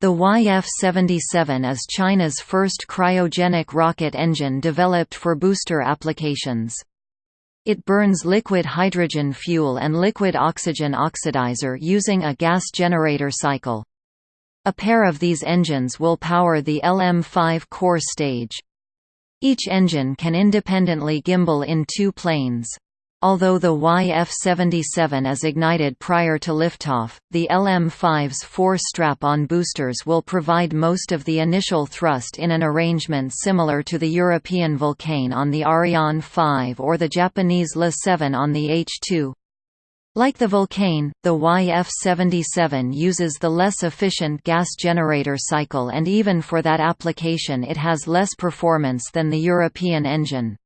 The YF-77 is China's first cryogenic rocket engine developed for booster applications. It burns liquid hydrogen fuel and liquid oxygen oxidizer using a gas generator cycle. A pair of these engines will power the LM-5 core stage. Each engine can independently gimbal in two planes. Although the YF-77 is ignited prior to liftoff, the LM-5's four strap-on boosters will provide most of the initial thrust in an arrangement similar to the European Vulcain on the Ariane 5 or the Japanese LE-7 on the H-2. Like the Vulcain, the YF-77 uses the less efficient gas generator cycle and even for that application it has less performance than the European engine.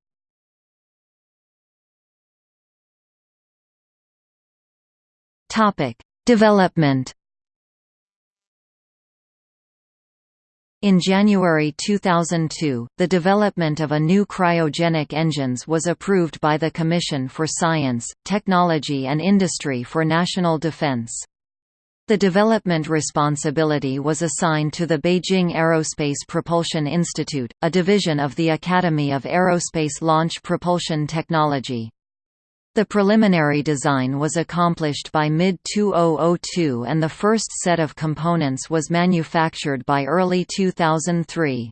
Topic: Development. In January 2002, the development of a new cryogenic engines was approved by the Commission for Science, Technology and Industry for National Defense. The development responsibility was assigned to the Beijing Aerospace Propulsion Institute, a division of the Academy of Aerospace Launch Propulsion Technology. The preliminary design was accomplished by mid-2002 and the first set of components was manufactured by early 2003.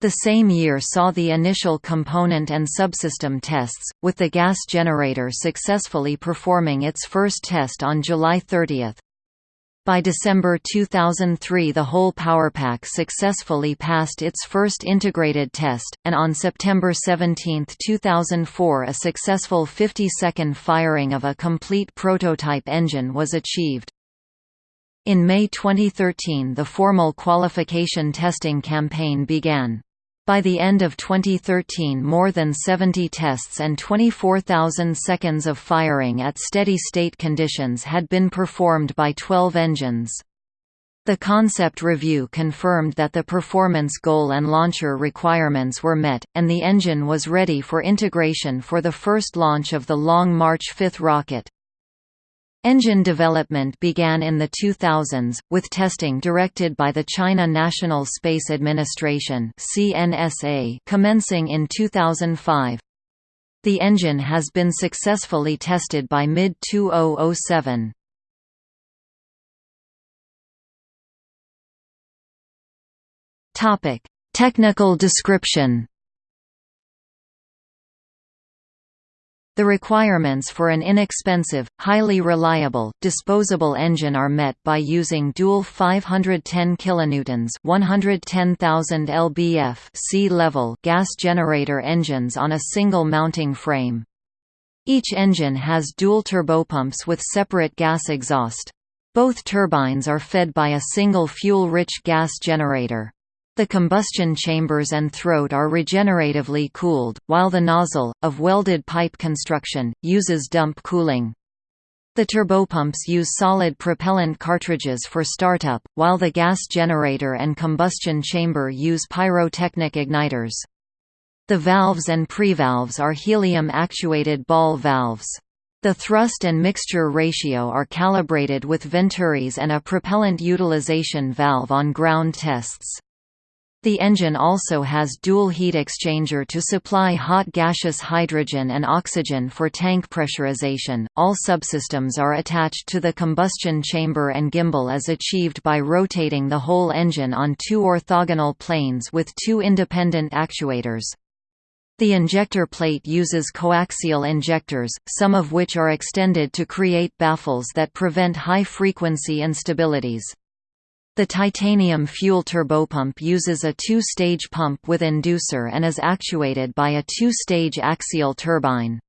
The same year saw the initial component and subsystem tests, with the gas generator successfully performing its first test on July 30. By December 2003 the whole PowerPack successfully passed its first integrated test, and on September 17, 2004 a successful 50-second firing of a complete prototype engine was achieved. In May 2013 the formal qualification testing campaign began. By the end of 2013 more than 70 tests and 24,000 seconds of firing at steady-state conditions had been performed by 12 engines. The concept review confirmed that the performance goal and launcher requirements were met, and the engine was ready for integration for the first launch of the Long March 5 rocket. Engine development began in the 2000s, with testing directed by the China National Space Administration commencing in 2005. The engine has been successfully tested by mid-2007. Technical description The requirements for an inexpensive, highly reliable, disposable engine are met by using dual 510 kilonewtons, 110,000 lbf sea level gas generator engines on a single mounting frame. Each engine has dual turbopumps with separate gas exhaust. Both turbines are fed by a single fuel-rich gas generator. The combustion chambers and throat are regeneratively cooled, while the nozzle, of welded pipe construction, uses dump cooling. The turbopumps use solid propellant cartridges for startup, while the gas generator and combustion chamber use pyrotechnic igniters. The valves and prevalves are helium-actuated ball valves. The thrust and mixture ratio are calibrated with Venturis and a propellant utilization valve on ground tests. The engine also has dual heat exchanger to supply hot gaseous hydrogen and oxygen for tank pressurization. All subsystems are attached to the combustion chamber and gimbal is achieved by rotating the whole engine on two orthogonal planes with two independent actuators. The injector plate uses coaxial injectors, some of which are extended to create baffles that prevent high-frequency instabilities. The titanium fuel turbopump uses a two-stage pump with inducer and is actuated by a two-stage axial turbine.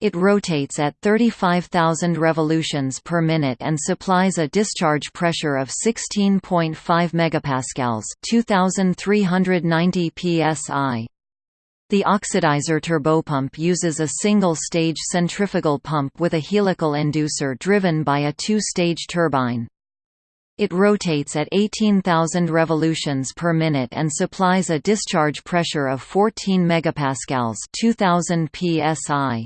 It rotates at 35,000 revolutions per minute and supplies a discharge pressure of 16.5 megapascals, 2390 psi. The oxidizer turbopump uses a single-stage centrifugal pump with a helical inducer driven by a two-stage turbine. It rotates at 18,000 revolutions per minute and supplies a discharge pressure of 14 megapascals, 2000 psi.